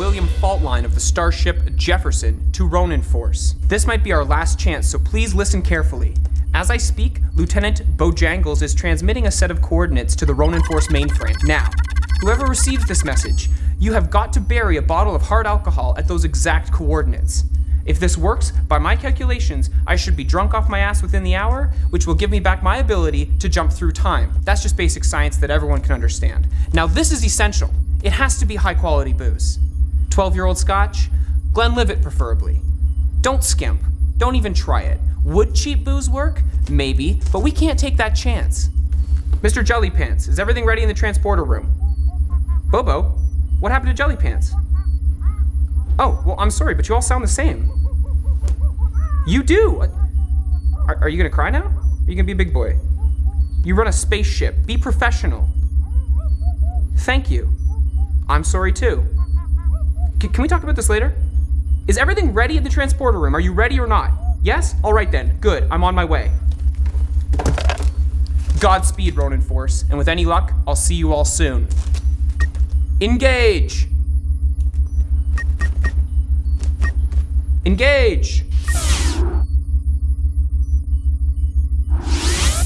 beryllium fault line of the starship Jefferson to Ronin Force. This might be our last chance, so please listen carefully. As I speak, Lieutenant Bojangles is transmitting a set of coordinates to the Ronin Force mainframe. Now, whoever receives this message, you have got to bury a bottle of hard alcohol at those exact coordinates. If this works, by my calculations, I should be drunk off my ass within the hour, which will give me back my ability to jump through time. That's just basic science that everyone can understand. Now, this is essential. It has to be high quality booze. 12 year old scotch, Glenlivet preferably. Don't skimp. Don't even try it. Would cheap booze work? Maybe, but we can't take that chance. Mr. Jelly Pants, is everything ready in the transporter room? Bobo, what happened to Jelly Pants? Oh, well, I'm sorry, but you all sound the same. You do! Uh, are, are you gonna cry now? Are you gonna be a big boy? You run a spaceship. Be professional. Thank you. I'm sorry too. C can we talk about this later? Is everything ready at the transporter room? Are you ready or not? Yes? All right then. Good. I'm on my way. Godspeed, Ronin Force, and with any luck, I'll see you all soon. Engage! Engage!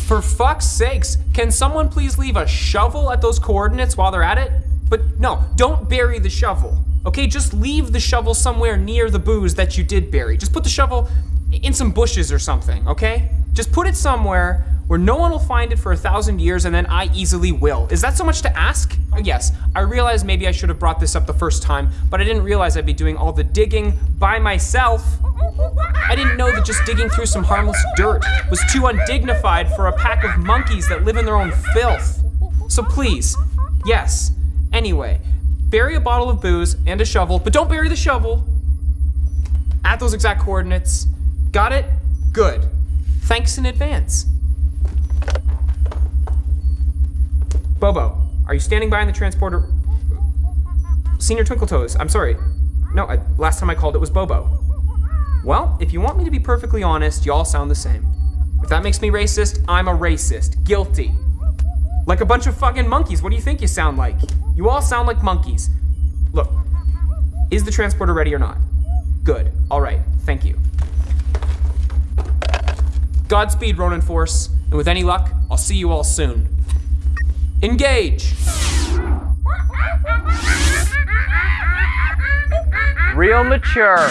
For fuck's sakes, can someone please leave a shovel at those coordinates while they're at it? But no, don't bury the shovel. Okay, just leave the shovel somewhere near the booze that you did bury. Just put the shovel in some bushes or something, okay? Just put it somewhere where no one will find it for a thousand years and then I easily will. Is that so much to ask? Uh, yes, I realize maybe I should have brought this up the first time, but I didn't realize I'd be doing all the digging by myself. I didn't know that just digging through some harmless dirt was too undignified for a pack of monkeys that live in their own filth. So please, yes, anyway, bury a bottle of booze and a shovel, but don't bury the shovel at those exact coordinates. Got it? Good. Thanks in advance. Bobo, are you standing by in the transporter? Senior Twinkle Toes, I'm sorry. No, I, last time I called it was Bobo. Well, if you want me to be perfectly honest, you all sound the same. If that makes me racist, I'm a racist. Guilty. Like a bunch of fucking monkeys. What do you think you sound like? You all sound like monkeys. Look, is the transporter ready or not? Good. All right. Thank you. Godspeed, Ronin Force, and with any luck, I'll see you all soon. Engage! Real mature.